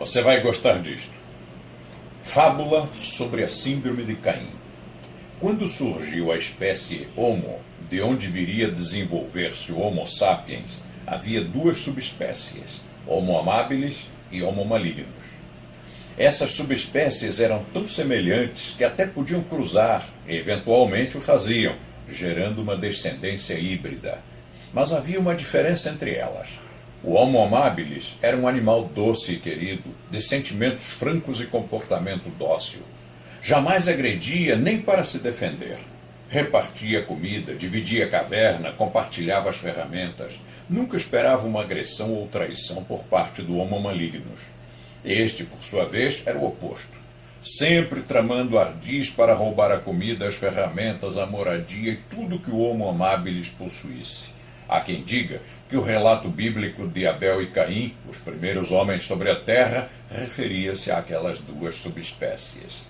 Você vai gostar disto. Fábula sobre a Síndrome de Caim. Quando surgiu a espécie Homo, de onde viria desenvolver-se o Homo sapiens, havia duas subespécies, Homo amabilis e Homo malignos. Essas subespécies eram tão semelhantes que até podiam cruzar, e eventualmente o faziam, gerando uma descendência híbrida. Mas havia uma diferença entre elas. O Homo amabilis era um animal doce e querido, de sentimentos francos e comportamento dócil. Jamais agredia nem para se defender. Repartia comida, dividia caverna, compartilhava as ferramentas. Nunca esperava uma agressão ou traição por parte do Homo malignos. Este, por sua vez, era o oposto. Sempre tramando ardis para roubar a comida, as ferramentas, a moradia e tudo que o Homo amabilis possuísse. Há quem diga que o relato bíblico de Abel e Caim, os primeiros homens sobre a terra, referia-se àquelas duas subespécies.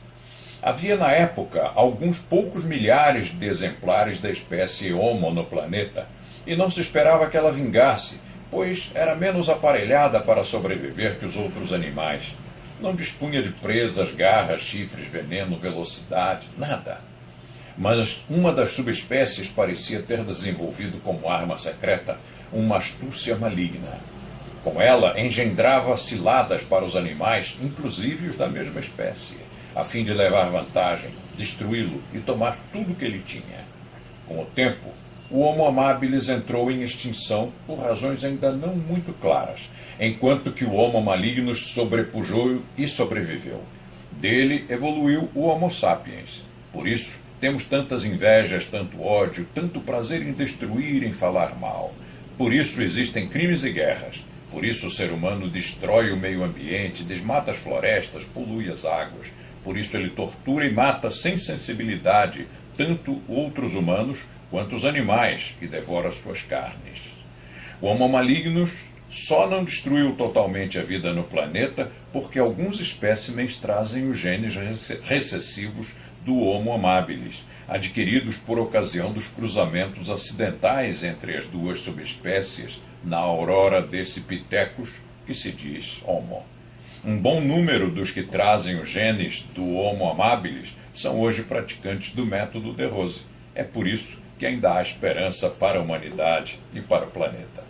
Havia na época alguns poucos milhares de exemplares da espécie Homo no planeta, e não se esperava que ela vingasse, pois era menos aparelhada para sobreviver que os outros animais. Não dispunha de presas, garras, chifres, veneno, velocidade, nada mas uma das subespécies parecia ter desenvolvido como arma secreta uma astúcia maligna. Com ela, engendrava ciladas para os animais, inclusive os da mesma espécie, a fim de levar vantagem, destruí-lo e tomar tudo que ele tinha. Com o tempo, o Homo amabilis entrou em extinção por razões ainda não muito claras, enquanto que o Homo malignos sobrepujou e sobreviveu. Dele evoluiu o Homo sapiens. Por isso, temos tantas invejas, tanto ódio, tanto prazer em destruir, em falar mal. Por isso existem crimes e guerras. Por isso o ser humano destrói o meio ambiente, desmata as florestas, polui as águas. Por isso ele tortura e mata sem sensibilidade tanto outros humanos quanto os animais e devora suas carnes. O Homo malignos só não destruiu totalmente a vida no planeta porque alguns espécimens trazem os genes recessivos do Homo amabilis, adquiridos por ocasião dos cruzamentos acidentais entre as duas subespécies na aurora desse pitecus que se diz Homo. Um bom número dos que trazem os genes do Homo amabilis são hoje praticantes do método de Rose. É por isso que ainda há esperança para a humanidade e para o planeta.